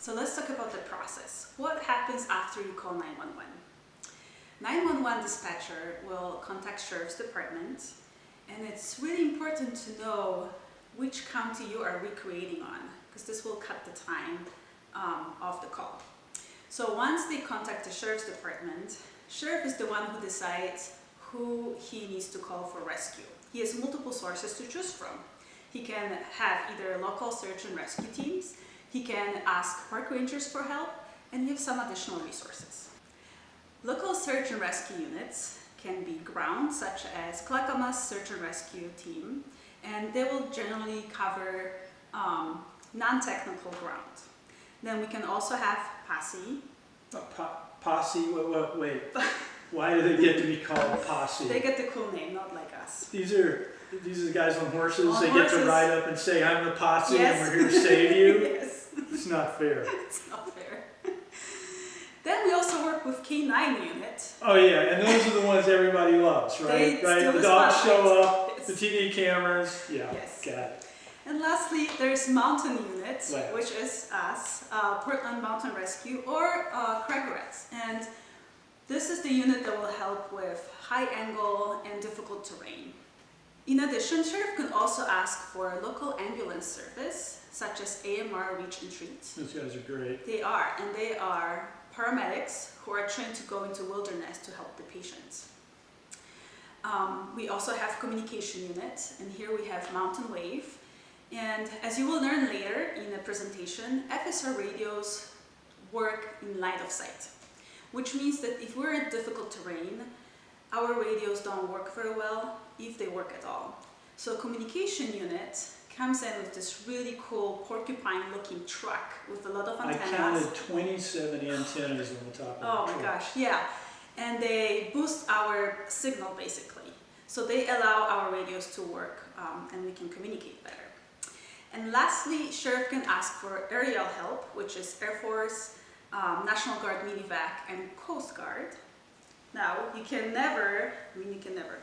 So let's talk about the process. What happens after you call 911? 911 dispatcher will contact Sheriff's Department and it's really important to know which county you are recreating on because this will cut the time um, of the call. So once they contact the Sheriff's Department, Sheriff is the one who decides who he needs to call for rescue. He has multiple sources to choose from. He can have either local search and rescue teams, he can ask park rangers for help, and give some additional resources. Local search and rescue units can be ground, such as Clackamas Search and Rescue Team, and they will generally cover um, non-technical ground. Then we can also have posse. A po posse, wait, wait. Why do they get to be called posse? They get the cool name, not like us. These are these are the guys on horses. On they get to ride up and say, "I'm the posse, Yes. and we're here to save you." It's not fair. it's not fair. then we also work with K9 unit. Oh yeah, and those are the ones everybody loves, right? Right. The dogs spotlight. show up, Yes. the TV cameras. Yeah, Yes. got it. And lastly, there's Mountain Unit, which is us, uh, Portland Mountain Rescue, or uh, Crag Rats. And this is the unit that will help with high angle and difficult terrain. In addition, Sheriff can also ask for a local ambulance service, such as AMR Reach and Treat. Those guys are great. They are, and they are paramedics who are trained to go into wilderness to help the patients. Um, we also have communication unit, and here we have Mountain Wave. And as you will learn later in the presentation, FSR radios work in line of sight, which means that if we're in difficult terrain, our radios don't work very well, if they work at all. So communication unit comes in with this really cool porcupine looking truck with a lot of antennas. I counted 27 antennas on the top of Oh my truck. gosh, yeah. And they boost our signal basically. So they allow our radios to work um, and we can communicate better. And lastly, Sheriff can ask for aerial help, which is Air Force, um, National Guard Medivac, and Coast Guard. Now, you can never, I mean you can never,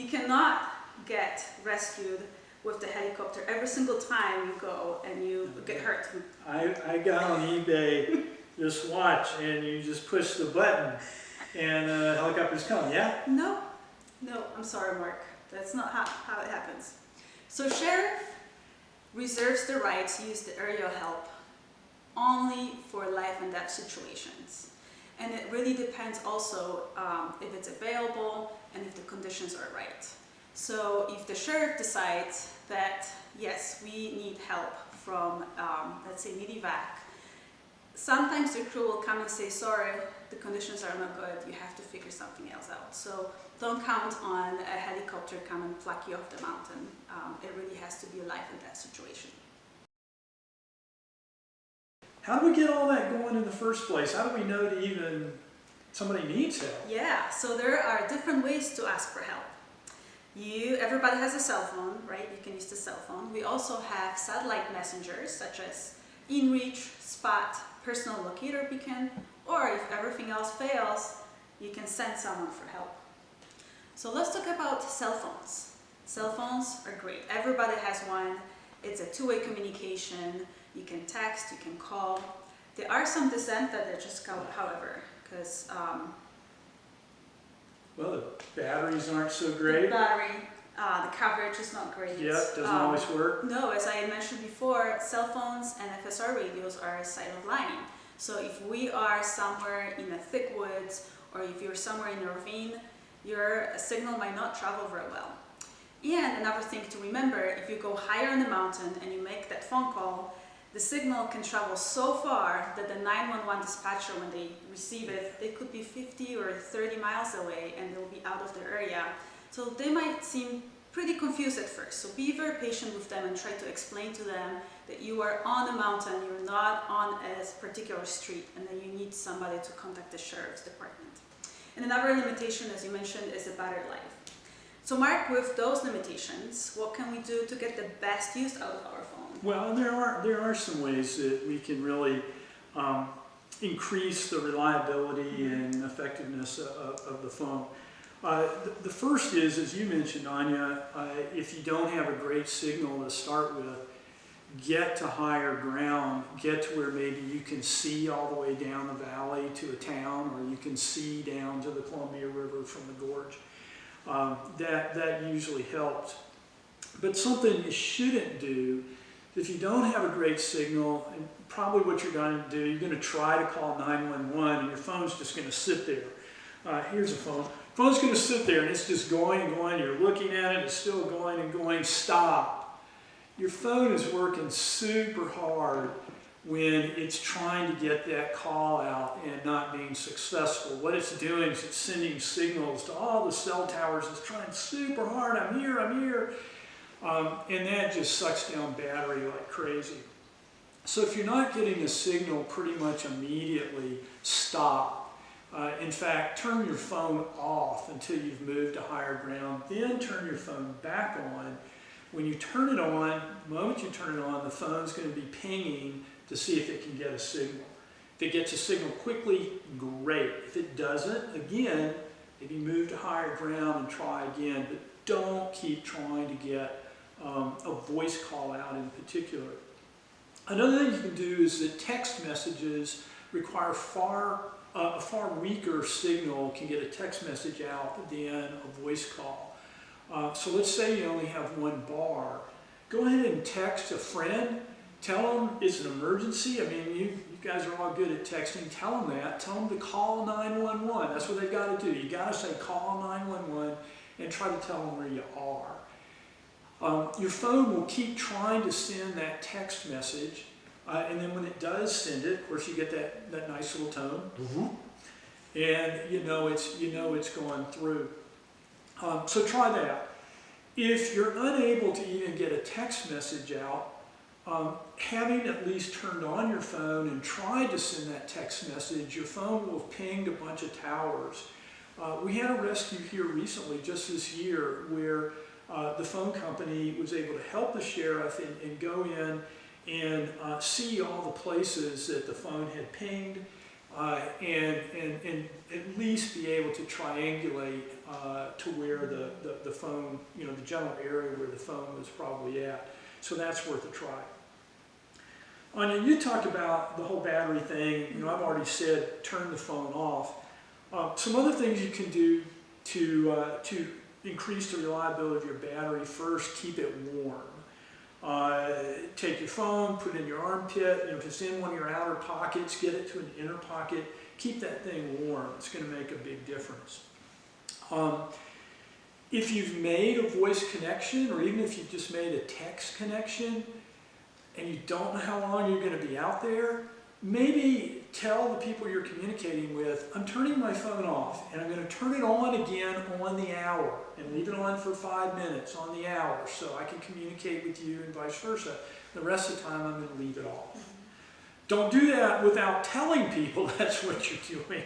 you cannot get rescued with the helicopter every single time you go and you get hurt. I, I got on eBay this watch and you just push the button and the helicopters come, yeah? No, no, I'm sorry, Mark. That's not how, how it happens. So sheriff reserves the right to use the aerial help only for life and death situations. And it really depends also um, if it's available and if the conditions are right. So if the sheriff decides that, yes, we need help from, um, let's say, Medivac, sometimes the crew will come and say, sorry, the conditions are not good, you have to figure something else out. So don't count on a helicopter come and pluck you off the mountain. Um, it really has to be a life and death situation. How do we get all that going in the first place? How do we know to even somebody needs help? Yeah, so there are different ways to ask for help. You, everybody has a cell phone, right? You can use the cell phone. We also have satellite messengers such as InReach, Spot, Personal Locator Beacon, or if everything else fails, you can send someone for help. So let's talk about cell phones. Cell phones are great. Everybody has one. It's a two-way communication. You can text, you can call. There are some disadvantages, however, because um, Well, the batteries aren't so great. the battery, uh, the coverage is not great. Yep, doesn't Um, always work. No, as I mentioned before, cell phones and FSR radios are a sight of line. So if we are somewhere in the thick woods or if you're somewhere in a ravine, your signal might not travel very well. And another thing to remember, if you go higher in the mountain and you make that phone call, the signal can travel so far that the 911 dispatcher, when they receive it, they could be 50 or 30 miles away and they'll be out of their area. So they might seem pretty confused at first. So be very patient with them and try to explain to them that you are on a mountain, you're not on a particular street, and that you need somebody to contact the sheriff's department. And another limitation, as you mentioned, is the battery life. So Mark, with those limitations, what can we do to get the best use out of our phone? Well, there are there are some ways that we can really um, increase the reliability and effectiveness of, of the phone. Uh, the, the first is, as you mentioned, Anya, uh, if you don't have a great signal to start with, get to higher ground, get to where maybe you can see all the way down the valley to a town, or you can see down to the Columbia River from the gorge. Um, that, that usually helps. But something you shouldn't do, if you don't have a great signal, and probably what you're going to do, you're going to try to call 911 and your phone's just going to sit there. Uh, here's a phone. Phone's going to sit there and it's just going and going. You're looking at it, it's still going and going. Stop. Your phone is working super hard when it's trying to get that call out and not being successful. What it's doing is it's sending signals to all the cell towers. It's trying super hard. I'm here, I'm here. Um, and that just sucks down battery like crazy. So if you're not getting a signal pretty much immediately, stop. Uh, in fact, turn your phone off until you've moved to higher ground. Then turn your phone back on. When you turn it on, the moment you turn it on, the phone's going to be pinging to see if it can get a signal. If it gets a signal quickly, great. If it doesn't, again, maybe move to higher ground and try again. But don't keep trying to get um, a voice call out in particular. Another thing you can do is that text messages require far uh, a far weaker signal can get a text message out than a voice call. Uh, so let's say you only have one bar. Go ahead and text a friend. Tell them it's an emergency. I mean, you, you guys are all good at texting. Tell them that. Tell them to call 911. That's what they've got to do. You got to say call 911 and try to tell them where you are. Um, your phone will keep trying to send that text message, uh, and then when it does send it, of course, you get that, that nice little tone, and you know it's you know it's going through. Um, so try that. If you're unable to even get a text message out, um, having at least turned on your phone and tried to send that text message, your phone will have pinged a bunch of towers. Uh, we had a rescue here recently, just this year, where uh, the phone company was able to help the sheriff and, and go in and uh, see all the places that the phone had pinged uh, and, and, and at least be able to triangulate uh, to where the, the, the phone, you know, the general area where the phone was probably at. So that's worth a try. Anya, you talked about the whole battery thing. You know, I've already said turn the phone off. Uh, some other things you can do to, uh, to increase the reliability of your battery, first keep it warm. Uh, take your phone, put it in your armpit, you know, if it's in one of your outer pockets, get it to an inner pocket, keep that thing warm. It's going to make a big difference. Um, if you've made a voice connection, or even if you've just made a text connection, and you don't know how long you're going to be out there, maybe tell the people you're communicating with, I'm turning my phone off and I'm going to turn it on again on the hour and leave it on for five minutes on the hour so I can communicate with you and vice versa. The rest of the time I'm going to leave it off. Don't do that without telling people that's what you're doing.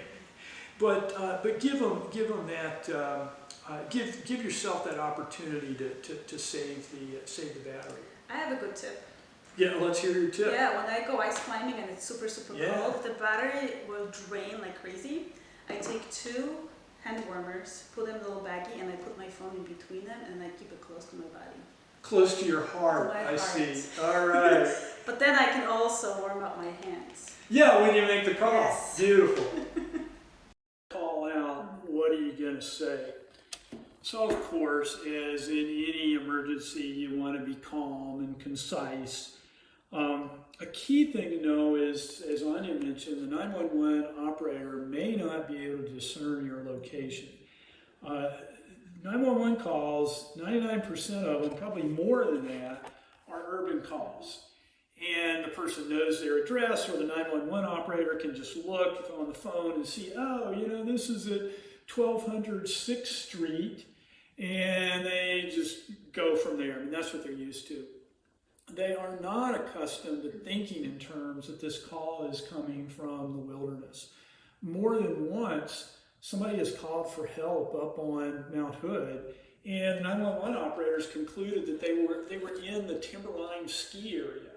But, uh, but give them, give them that, um, uh, give, give yourself that opportunity to, to, to save, the, uh, save the battery. I have a good tip. Yeah, let's hear your tip. Yeah, when I go ice climbing and it's super, super Yeah. cold, the battery will drain like crazy. I take two hand warmers, put them in a little baggie, and I put my phone in between them and I keep it close to my body. Close to your heart, To I heart. see. All right. But then I can also warm up my hands. yeah, when you make the call. Yes. Beautiful. call out, what are you going to say? So, of course, as in any emergency, you want to be calm and concise. Um, a key thing to know is, as Anya mentioned, the 911 operator may not be able to discern your location. Uh, 911 calls, 99% of them, probably more than that, are urban calls. And the person knows their address, or the 911 operator can just look on the phone and see, oh, you know, this is at 1200 6th Street, and they just go from there. I mean, that's what they're used to. They are not accustomed to thinking in terms that this call is coming from the wilderness. More than once, somebody has called for help up on Mount Hood, and the 911 operators concluded that they were they were in the Timberline ski area,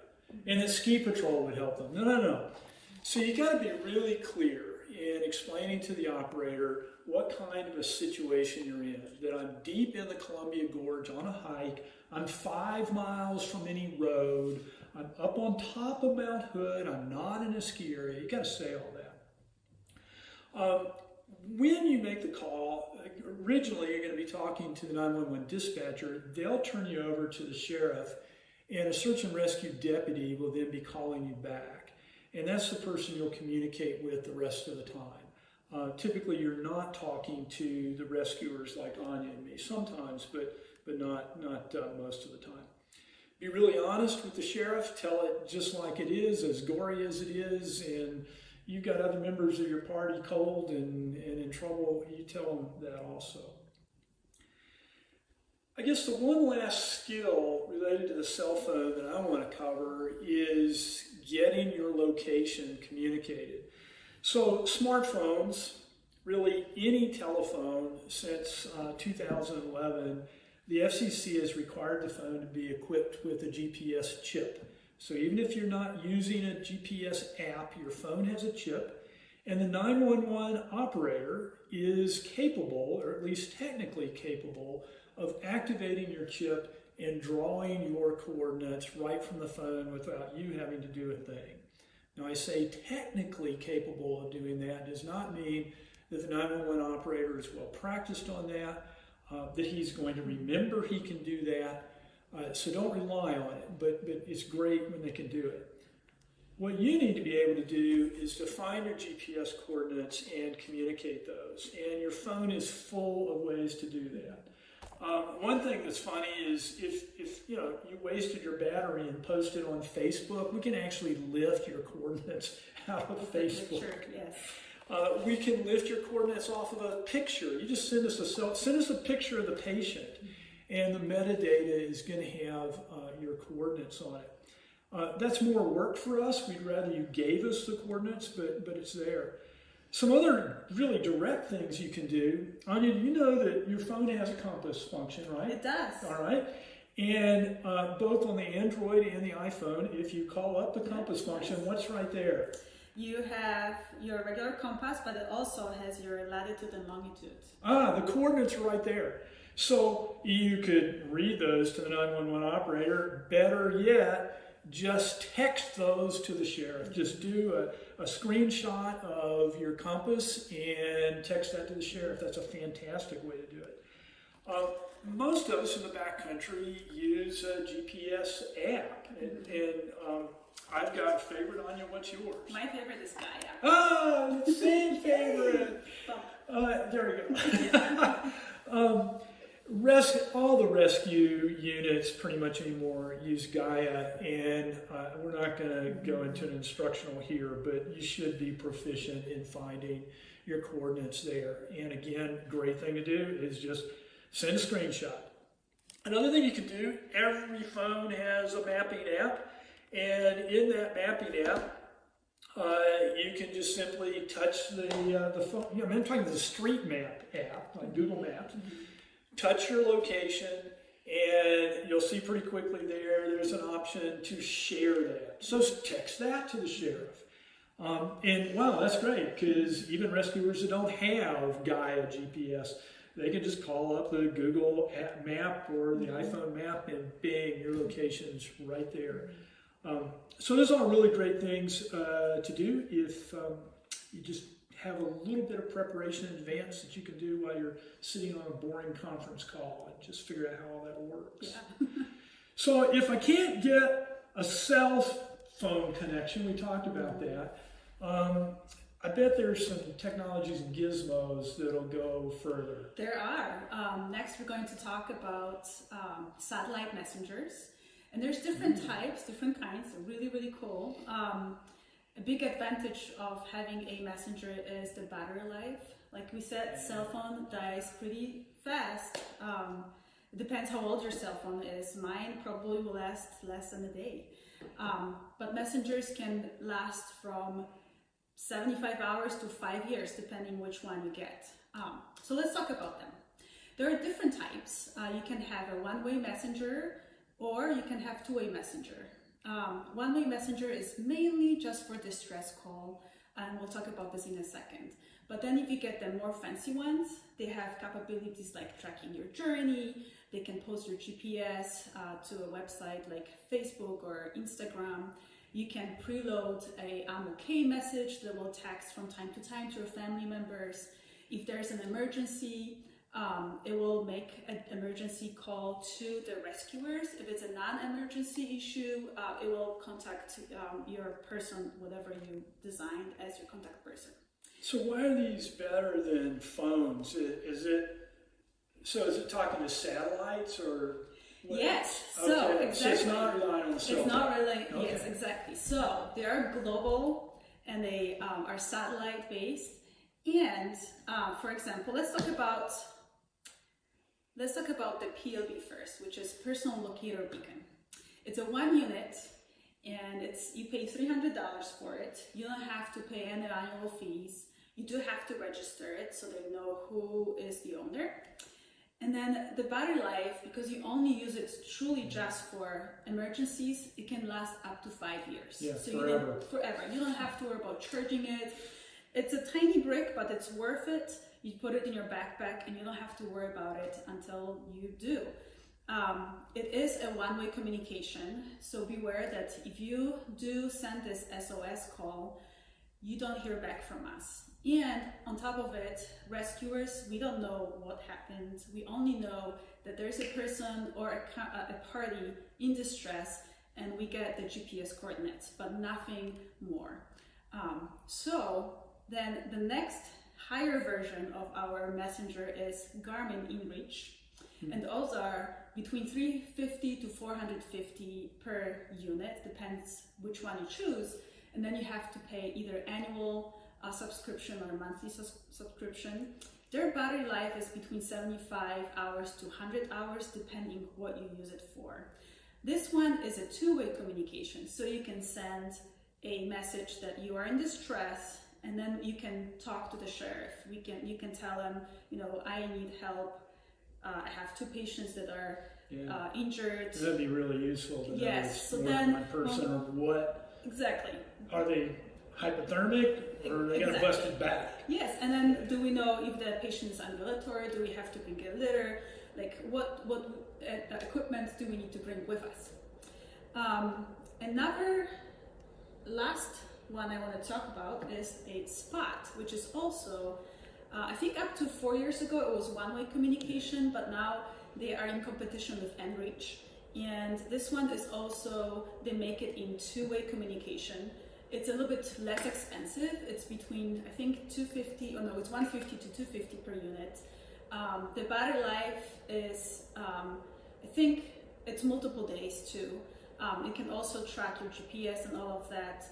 and that ski patrol would help them. No, no, no. So you got to be really clear in explaining to the operator what kind of a situation you're in. That I'm deep in the Columbia Gorge on a hike. I'm five miles from any road. I'm up on top of Mount Hood. I'm not in a ski area. You got to say all that. Um, when you make the call, originally you're going to be talking to the 911 dispatcher. They'll turn you over to the sheriff, and a search and rescue deputy will then be calling you back. And that's the person you'll communicate with the rest of the time. Uh, typically, you're not talking to the rescuers like Anya and me. Sometimes, but but not not uh, most of the time. Be really honest with the sheriff. Tell it just like it is, as gory as it is, and you've got other members of your party cold and, and in trouble. You tell them that also. I guess the one last skill related to the cell phone that I want to cover is getting your location communicated. So, smartphones, really any telephone since uh, 2011, the FCC has required the phone to be equipped with a GPS chip. So, even if you're not using a GPS app, your phone has a chip, and the 911 operator is capable, or at least technically capable, of activating your chip and drawing your coordinates right from the phone without you having to do a thing. Now, I say technically capable of doing that does not mean that the 911 operator is well practiced on that, uh, that he's going to remember he can do that. Uh, so don't rely on it, but, but it's great when they can do it. What you need to be able to do is to find your GPS coordinates and communicate those. And your phone is full of ways to do that. Um, one thing that's funny is if, if you know you wasted your battery and posted on Facebook, we can actually lift your coordinates out of Facebook. Sure, yes. Uh, we can lift your coordinates off of a picture. You just send us a send us a picture of the patient, and the metadata is going to have uh, your coordinates on it. Uh, that's more work for us. We'd rather you gave us the coordinates, but but it's there. Some other really direct things you can do. Anya, you know that your phone has a compass function, right? It does. All right. And uh, both on the Android and the iPhone, if you call up the compass function, what's right there? You have your regular compass, but it also has your latitude and longitude. Ah, the coordinates are right there. So you could read those to the 911 operator. Better yet, just text those to the sheriff. Just do a, a screenshot of your compass and text that to the sheriff. That's a fantastic way to do it. Uh, most of us in the backcountry use a GPS app, and, and um, I've got a favorite. Anya, what's yours? My favorite is Gaia. Ah, same favorite. Uh, there we go. um, Res- all the rescue units pretty much anymore use Gaia, and uh, we're not going to go into an instructional here, but you should be proficient in finding your coordinates there. And again, great thing to do is just send a screenshot. Another thing you can do, every phone has a mapping app, and in that mapping app, uh, you can just simply touch the uh, the phone. Know, I'm talking the Street Map app, like Google Maps. Mm-hmm touch your location and you'll see pretty quickly there there's an option to share that. So text that to the sheriff. Um, and wow that's great because even rescuers that don't have gaia gps they can just call up the google map or the mm-hmm. iphone map and bang your location's right there. Um, so those are really great things uh, to do if um, you just have a little bit of preparation in advance that you can do while you're sitting on a boring conference call and just figure out how all that works. Yeah. so if I can't get a cell phone connection, we talked about that. Um, I bet there's some technologies and gizmos that'll go further. There are. Um, next, we're going to talk about um, satellite messengers. And there's different mm. types, different kinds. They're really, really cool. A big advantage of having a messenger is the battery life. Like we said, cell phone dies pretty fast. Um, it depends how old your cell phone is. Mine probably will last less than a day. Um, but messengers can last from 75 hours to five years, depending which one you get. Um, so let's talk about them. There are different types. Uh, you can have a one-way messenger or you can have two-way messenger. Um, One-way messenger is mainly just for distress call, and we'll talk about this in a second. But then if you get the more fancy ones, they have capabilities like tracking your journey, They can post your GPS uh, to a website like Facebook or Instagram. You can preload a I'm okay message that will text from time to time to your family members. If there's an emergency, um, it will make an emergency call to the rescuers. If it's a non-emergency issue, uh, it will contact um, your person, whatever you designed as your contact person. So why are these better than phones? Is it, so is it talking to satellites or? what? Yes, so Okay, So it's exactly. not relying on the cell It's not phone. really, yes, exactly. So they are global and they um, are satellite based. And uh, for example, let's talk about let's talk about the PLB first, which is personal locator beacon. It's a one unit and it's you pay three hundred dollars for it. You don't have to pay any annual fees. You do have to register it so they know who is the owner. And then the battery life, because you only use it truly just for emergencies, it can last up to five years. Yeah, You forever. don't, forever. You don't have to worry about charging it. It's a tiny brick, but it's worth it. You put it in your backpack and you don't have to worry about it until you do. Um, it is a one-way communication, so beware that if you do send this SOS call, you don't hear back from us. And on top of it, rescuers, we don't know what happened. We only know that there's a person or a, a party in distress and we get the GPS coordinates, but nothing more. Um, so then the next higher version of our messenger is Garmin InReach. And those are between 350 to 450 per unit, depends which one you choose. And then you have to pay either annual uh, subscription or monthly sus- subscription. Their battery life is between 75 hours to 100 hours, depending what you use it for. This one is a two-way communication, so you can send a message that you are in distress, and then you can talk to the sheriff. We can you can tell them, you know, I need help. Uh, I have two patients that are Yeah. uh, injured. That'd be really useful to know Yes, it's so then- one person or what, Exactly. are they hypothermic or are they got a busted back? Yes, and then do we know if the patient is ambulatory? Do we have to bring a litter? Like what what uh, equipment do we need to bring with us? Um, another last one I want to talk about is a spot, which is also uh, I think up to four years ago it was one-way communication, but now they are in competition with InReach. And this one is also they make it in two-way communication. It's a little bit less expensive. It's between I think 250 or no, it's 150 to 250 per unit. Um, the battery life is um, I think it's multiple days too. Um, it can also track your GPS and all of that.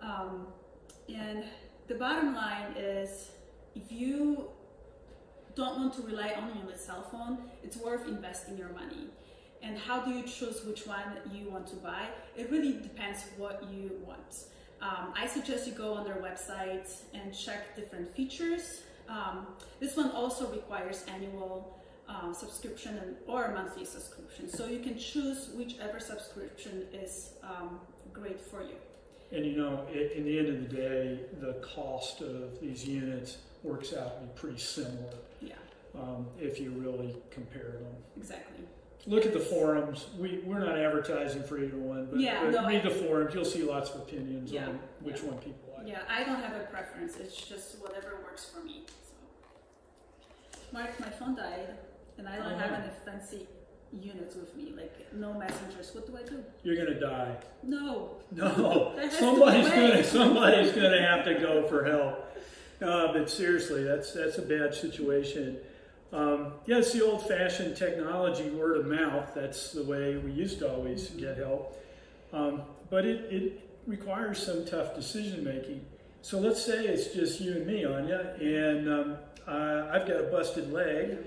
Um, and the bottom line is if you don't want to rely only on the cell phone, it's worth investing your money. And how do you choose which one you want to buy? It really depends what you want. Um, I suggest you go on their website and check different features. Um, this one also requires annual um, subscription and, or monthly subscription, so you can choose whichever subscription is um, great for you. And you know, i in the end of the day, the cost of these units works out to be pretty similar Yeah, um, if you really compare them. exactly. Look at the forums. We, we're not advertising for either one, but, Yeah, but no, read the forums. You'll see lots of opinions Yeah, on which yeah. one people like. Yeah, I don't have a preference. It's just whatever works for me. So. Mark, my phone died, and I don't Oh, have no. any fancy units with me, like no messengers. What do I do? You're gonna die. No. No, somebody's be a way. gonna somebody's gonna have to go for help. Uh, but seriously, that's that's a bad situation. Um, yeah, it's the old-fashioned technology, word of mouth. That's the way we used to always get help. Um, but it, it requires some tough decision making. So let's say it's just you and me, Anya, and um, uh, I've got a busted leg.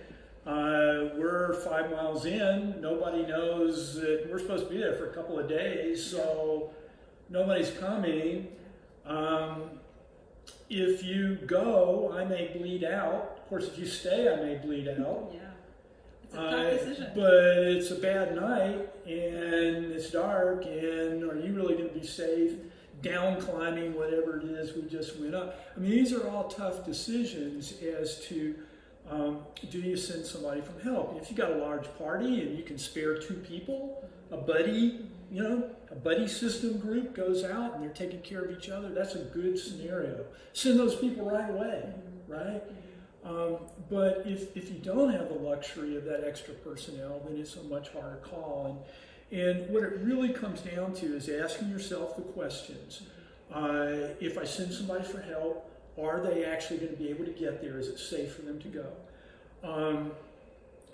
Uh, we're five miles in. Nobody knows that we're supposed to be there for a couple of days, so nobody's coming. Um, if you go, I may bleed out. Of course, if you stay, I may bleed out. Yeah. It's a tough Uh, decision. but it's a bad night and it's dark, and are you really going to be safe? Down climbing, whatever it is we just went up. I mean, these are all tough decisions as to Um, do you send somebody from help? If you got a large party and you can spare two people, a buddy, you know, a buddy system group goes out and they're taking care of each other. That's a good scenario. Send those people right away, right? Um, but if, if you don't have the luxury of that extra personnel, then it's a much harder call. And, and what it really comes down to is asking yourself the questions. Uh, if I send somebody for help, are they actually going to be able to get there? Is it safe for them to go? Um,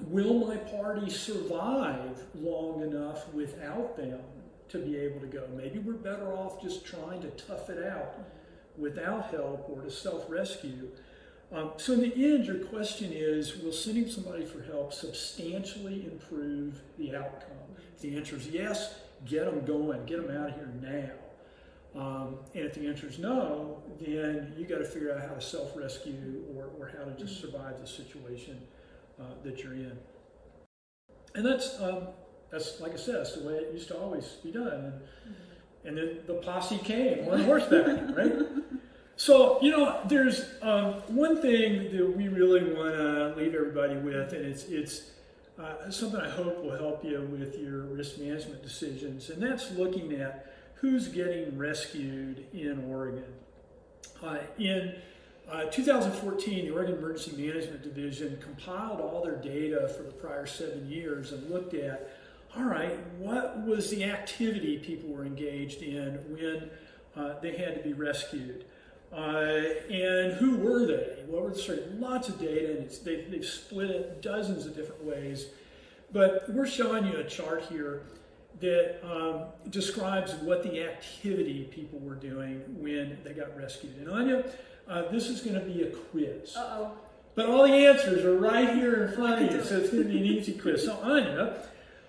will my party survive long enough without them to be able to go? Maybe we're better off just trying to tough it out without help or to self rescue. Um, so, in the end, your question is Will sending somebody for help substantially improve the outcome? If the answer is yes, get them going, get them out of here now. Um, and if the answer is no, then you got to figure out how to self rescue or, or how to just survive the situation uh, that you're in. And that's, um, that's like I said, that's the way it used to always be done. And, and then the posse came on horseback, right? So, you know, there's um, one thing that we really want to leave everybody with, and it's, it's uh, something I hope will help you with your risk management decisions, and that's looking at who's getting rescued in Oregon. Uh, in uh, 2014, the Oregon Emergency Management Division compiled all their data for the prior seven years and looked at, all right, what was the activity people were engaged in when uh, they had to be rescued? Uh, and who were they? What were the sort of lots of data, and they, they've split it dozens of different ways. But we're showing you a chart here that um, describes what the activity people were doing when they got rescued. And Anya, uh, this is going to be a quiz. Uh-oh. But all the answers are right here in front of you, so it's going to be an easy quiz. So Anya,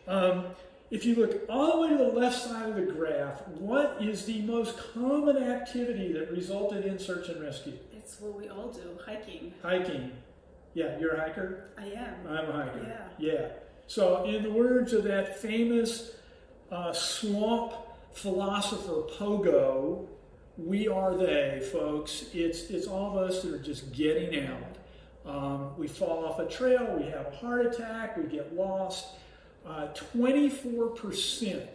um, if you look all the way to the left side of the graph, what is the most common activity that resulted in search and rescue? It's what we all do, hiking. Hiking. Yeah, you're a hiker? I am. I'm a hiker. Yeah. Yeah. So, in the words of that famous uh, swamp philosopher Pogo, we are they, folks. It's, it's all of us that are just getting out. Um, we fall off a trail, we have a heart attack, we get lost. Uh, 24%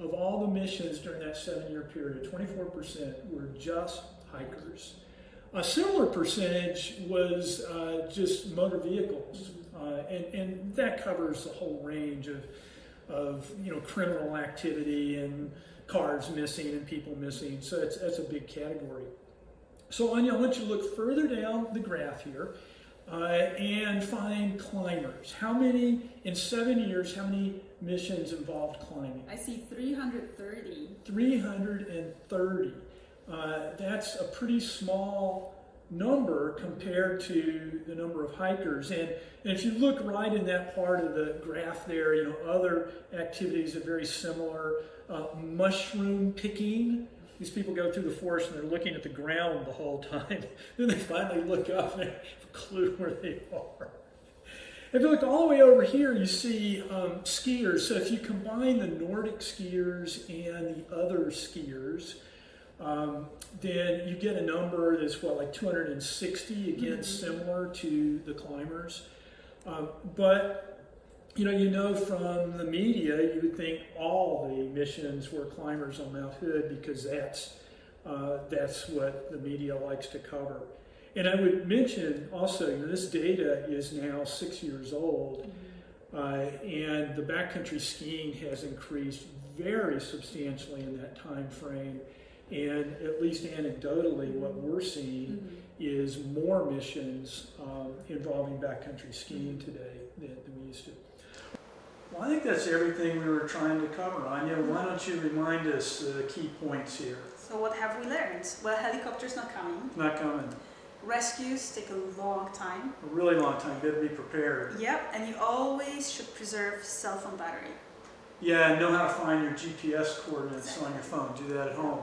of all the missions during that seven year period, 24% were just hikers. A similar percentage was uh, just motor vehicles, uh, and, and that covers the whole range of, of you know criminal activity and cars missing and people missing. So it's, that's a big category. So Anya, I want you to look further down the graph here uh, and find climbers. How many in seven years? How many missions involved climbing? I see 330. 330. Uh, that's a pretty small number compared to the number of hikers. And, and if you look right in that part of the graph there, you know, other activities are very similar. Uh, mushroom picking. These people go through the forest and they're looking at the ground the whole time. then they finally look up and they have a clue where they are. If you look all the way over here, you see um, skiers. So if you combine the Nordic skiers and the other skiers, um, then you get a number that's what, like 260, again, Mhm. similar to the climbers. Um, but you know, you know from the media, you would think all the missions were climbers on Mount Hood because that's uh, that's what the media likes to cover. And I would mention also, you know, this data is now six years old, uh, and the backcountry skiing has increased very substantially in that time frame. And at least anecdotally, what we're seeing mm-hmm. is more missions um, involving backcountry skiing mm-hmm. today than, than we used to. Well, I think that's everything we were trying to cover. Anya, mm-hmm. why don't you remind us the key points here? So what have we learned? Well, helicopters not coming. Not coming. Rescues take a long time. A really long time. You better be prepared. Yep, and you always should preserve cell phone battery. Yeah, and know how to find your GPS coordinates on your phone. Do that at home.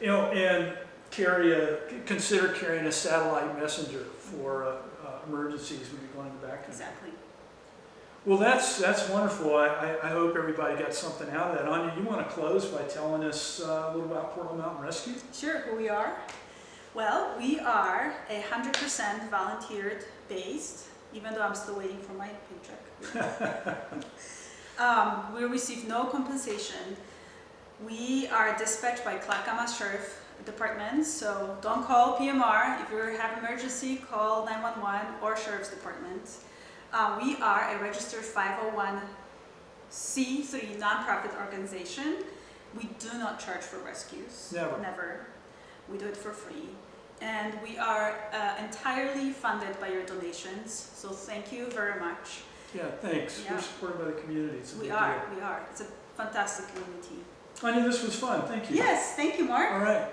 You know, and carry a consider carrying a satellite messenger for uh, uh, emergencies when you're going to the backcountry. Exactly. Well, that's that's wonderful. I, I, I hope everybody got something out of that. Anya, you want to close by telling us uh, a little about Portland Mountain Rescue? Sure, who we are? Well, we are a hundred percent volunteered based, even though I'm still waiting for my paycheck. Um, we receive no compensation. We are dispatched by Clackamas Sheriff Department, so don't call PMR. If you have emergency, call 911 or Sheriff's Department. Uh, we are a registered 501c3 nonprofit organization. We do not charge for rescues. Never. Never. We do it for free. And we are uh, entirely funded by your donations, so thank you very much. Yeah, thanks. Yeah. We're supported by the community. We are, deal. we are. It's a fantastic community. Anya, this was fun. Thank you. Yes, thank you, Mark. All right.